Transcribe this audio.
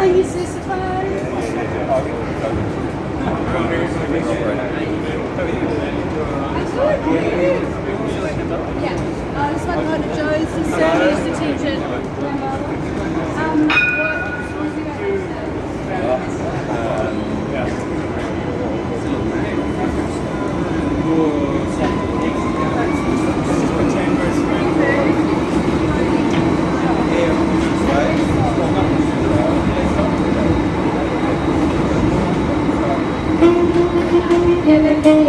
Are you sissified? Yeah, I just want to go and Sarah's to teach it. Yeah.